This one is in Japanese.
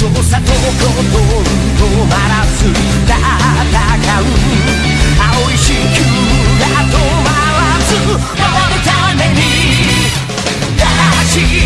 とほとんど止まらず戦う。青い地球が止まらず守るために。正しい